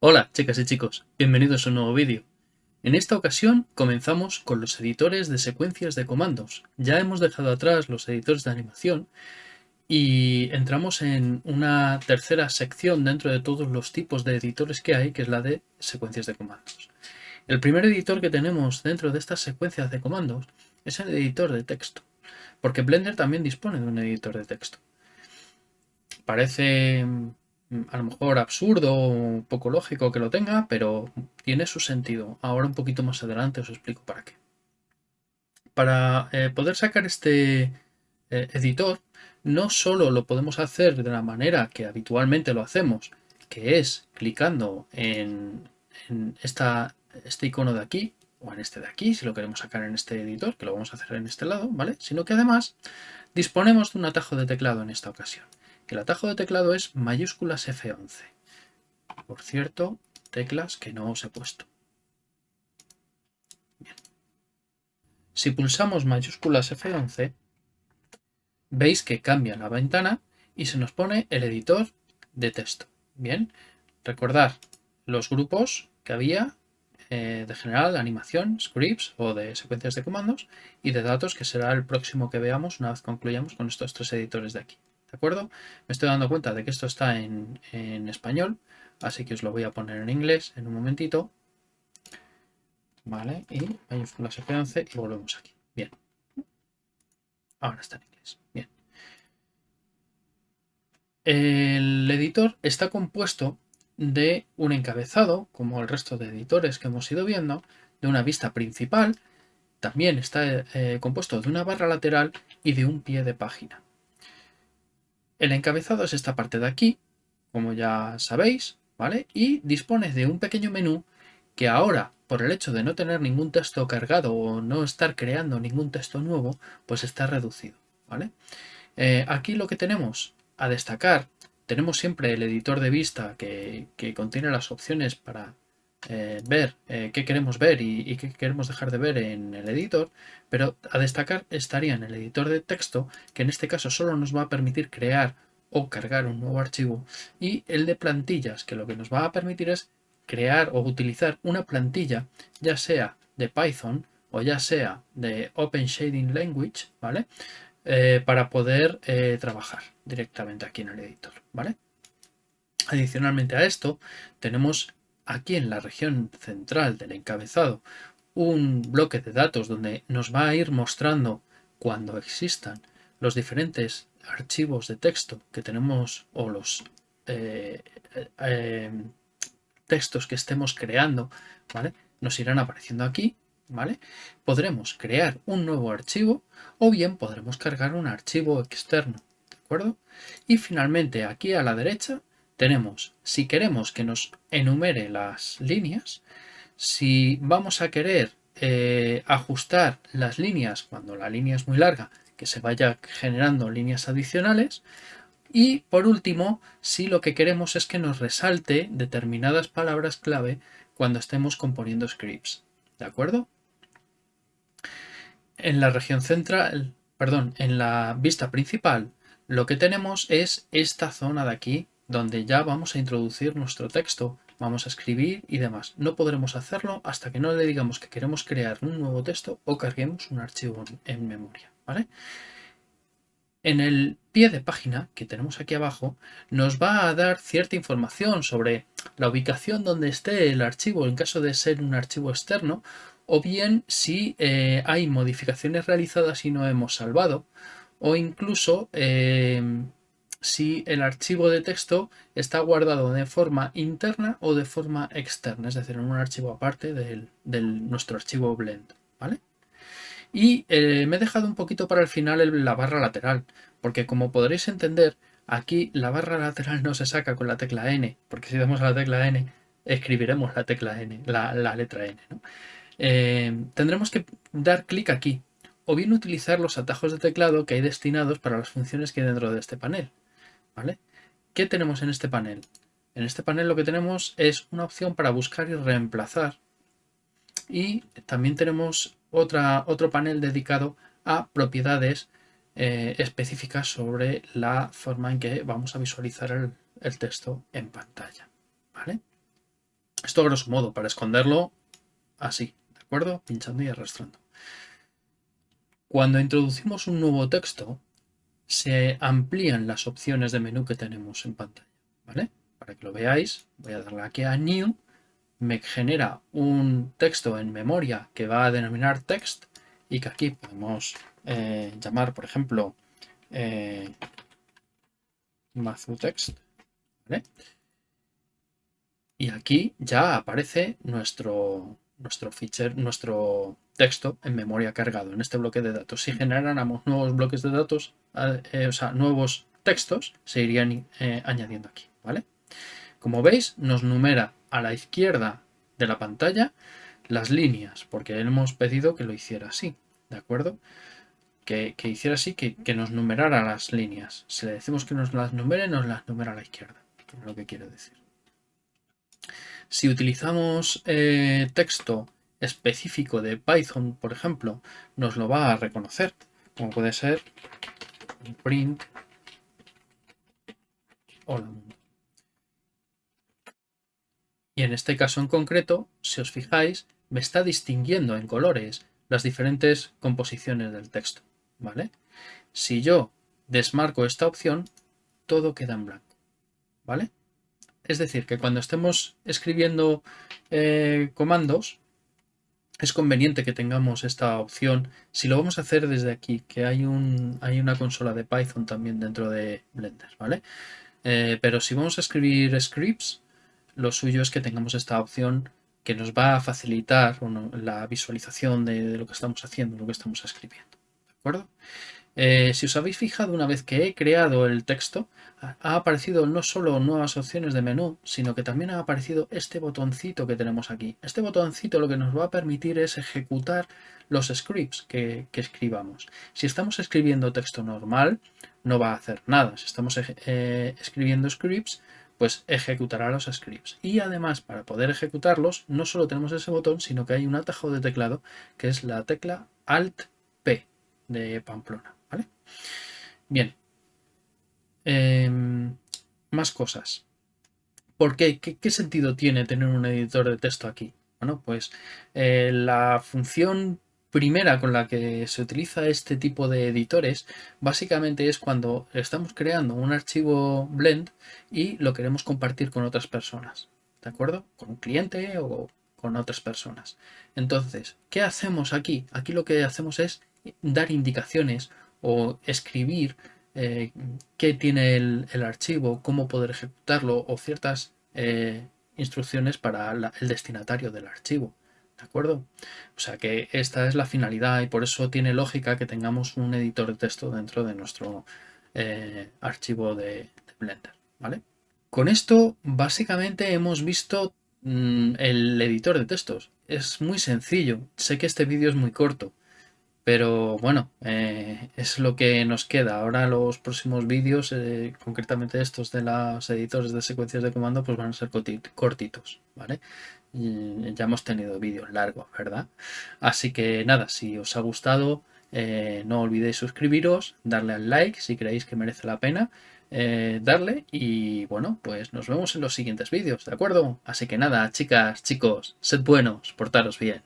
Hola chicas y chicos, bienvenidos a un nuevo vídeo. En esta ocasión comenzamos con los editores de secuencias de comandos. Ya hemos dejado atrás los editores de animación y entramos en una tercera sección dentro de todos los tipos de editores que hay, que es la de secuencias de comandos. El primer editor que tenemos dentro de estas secuencias de comandos es el editor de texto, porque Blender también dispone de un editor de texto. Parece a lo mejor absurdo o poco lógico que lo tenga, pero tiene su sentido. Ahora un poquito más adelante os explico para qué. Para eh, poder sacar este eh, editor, no solo lo podemos hacer de la manera que habitualmente lo hacemos, que es clicando en, esta, este icono de aquí, o en este de aquí, si lo queremos sacar en este editor, que lo vamos a hacer en este lado, ¿vale? Sino que además disponemos de un atajo de teclado en esta ocasión. El atajo de teclado es mayúsculas F11. Por cierto, teclas que no os he puesto. Si pulsamos mayúsculas F11, veis que cambia la ventana y se nos pone el editor de texto. Bien, recordar los grupos que había eh, de general, animación, scripts o de secuencias de comandos y de datos que será el próximo que veamos una vez concluyamos con estos tres editores de aquí. ¿De acuerdo? Me estoy dando cuenta de que esto está en, español, así que os lo voy a poner en inglés en un momentito. Vale, y mayúsculas F11 y volvemos aquí. Bien. Ahora está en inglés. Bien. El editor está compuesto de un encabezado, como el resto de editores que hemos ido viendo, de una vista principal, también está eh, compuesto de una barra lateral y de un pie de página. El encabezado es esta parte de aquí, como ya sabéis, ¿vale? Y dispone de un pequeño menú que ahora, por el hecho de no tener ningún texto cargado o no estar creando ningún texto nuevo, pues está reducido, ¿vale? Eh, aquí lo que tenemos a destacar, tenemos siempre el editor de vista que, contiene las opciones para eh, ver eh, qué queremos ver y, y, qué queremos dejar de ver en el editor, pero a destacar estaría en el editor de texto, que en este caso solo nos va a permitir crear o cargar un nuevo archivo, y el de plantillas, que lo que nos va a permitir es crear o utilizar una plantilla, ya sea de Python o ya sea de Open Shading Language, ¿vale? Eh, para poder eh, trabajar directamente aquí en el editor, ¿vale? Adicionalmente a esto, tenemos aquí en la región central del encabezado un bloque de datos donde nos va a ir mostrando cuando existan los diferentes archivos de texto que tenemos o los eh, textos que estemos creando, ¿vale? Nos irán apareciendo aquí, ¿vale? Podremos crear un nuevo archivo o bien podremos cargar un archivo externo, ¿de acuerdo? Y finalmente aquí a la derecha tenemos, si queremos que nos enumere las líneas, si vamos a querer eh, ajustar las líneas cuando la línea es muy larga, que se vaya generando líneas adicionales. Y por último, si lo que queremos es que nos resalte determinadas palabras clave cuando estemos componiendo scripts. ¿De acuerdo? En la región central, perdón, en la vista principal, lo que tenemos es esta zona de aquí, donde ya vamos a introducir nuestro texto, vamos a escribir y demás. No podremos hacerlo hasta que no le digamos que queremos crear un nuevo texto o carguemos un archivo en memoria. ¿vale? En el pie de página que tenemos aquí abajo nos va a dar cierta información sobre la ubicación donde esté el archivo en caso de ser un archivo externo o bien si eh, hay modificaciones realizadas y no hemos salvado o incluso eh, si el archivo de texto está guardado de forma interna o de forma externa, es decir, en un archivo aparte de nuestro archivo blend. ¿vale? Y eh, me he dejado un poquito para el final la barra lateral, porque como podréis entender, aquí la barra lateral no se saca con la tecla N, porque si damos a la tecla N, escribiremos la tecla N, la, letra N. Eh, tendremos que dar clic aquí, o bien utilizar los atajos de teclado que hay destinados para las funciones que hay dentro de este panel. ¿vale? ¿Qué tenemos en este panel? En este panel lo que tenemos es una opción para buscar y reemplazar. Y también tenemos otra, otro panel dedicado a propiedades eh, específicas sobre la forma en que vamos a visualizar el, texto en pantalla. ¿Vale? Esto grosso modo, para esconderlo así, ¿de acuerdo? Pinchando y arrastrando. Cuando introducimos un nuevo texto, se amplían las opciones de menú que tenemos en pantalla, ¿vale? Para que lo veáis, voy a darle aquí a New, me genera un texto en memoria que va a denominar text y que aquí podemos eh, llamar, por ejemplo, eh, text, ¿vale? Y aquí ya aparece nuestro, nuestro feature, nuestro texto en memoria cargado en este bloque de datos. Si generáramos nuevos bloques de datos, eh, o sea, nuevos textos, se irían eh, añadiendo aquí, ¿vale? Como veis, nos numera a la izquierda de la pantalla las líneas, porque hemos pedido que lo hiciera así, ¿de acuerdo? Que, hiciera así, que, que, nos numerara las líneas. Si le decimos que nos las numere, nos las numera a la izquierda, lo que quiero decir. Si utilizamos eh, texto específico de Python, por ejemplo, nos lo va a reconocer, como puede ser print hola Y en este caso en concreto, si os fijáis, me está distinguiendo en colores las diferentes composiciones del texto, ¿vale? Si yo desmarco esta opción, todo queda en blanco, ¿vale? Es decir, que cuando estemos escribiendo eh, comandos, es conveniente que tengamos esta opción. Si lo vamos a hacer desde aquí, que hay, un, hay una consola de Python también dentro de Blender, ¿vale? Eh, pero si vamos a escribir scripts, lo suyo es que tengamos esta opción que nos va a facilitar la visualización de, de, lo que estamos haciendo, lo que estamos escribiendo. Eh, si os habéis fijado una vez que he creado el texto, ha aparecido no solo nuevas opciones de menú, sino que también ha aparecido este botoncito que tenemos aquí. Este botoncito lo que nos va a permitir es ejecutar los scripts que, escribamos. Si estamos escribiendo texto normal, no va a hacer nada. Si estamos eh, escribiendo scripts, pues ejecutará los scripts. Y además, para poder ejecutarlos, no solo tenemos ese botón, sino que hay un atajo de teclado que es la tecla Alt-P de Pamplona. Bien. Em, más cosas. ¿Por qué? qué? sentido tiene tener un editor de texto aquí? Bueno, pues eh, la función primera con la que se utiliza este tipo de editores básicamente es cuando estamos creando un archivo blend y lo queremos compartir con otras personas. ¿De acuerdo? Con un cliente o con otras personas. Entonces, ¿qué hacemos aquí? Aquí lo que hacemos es dar indicaciones o escribir eh, qué tiene el, archivo, cómo poder ejecutarlo o ciertas eh, instrucciones para el destinatario del archivo. ¿De acuerdo? O sea que esta es la finalidad y por eso tiene lógica que tengamos un editor de texto dentro de nuestro eh, archivo de, Blender. ¿vale? Con esto básicamente hemos visto mm, el editor de textos. Es muy sencillo. Sé que este vídeo es muy corto. Pero bueno, eh, es lo que nos queda. Ahora los próximos vídeos, eh, concretamente estos de los editores de secuencias de comando, pues van a ser cortitos, ¿vale? ya hemos tenido vídeos largos, ¿verdad? Así que nada, si os ha gustado, eh, no olvidéis suscribiros, darle al like si creéis que merece la pena darle y bueno, pues nos vemos en los siguientes vídeos, ¿de acuerdo? Así que nada, chicas, chicos, sed buenos, portaros bien.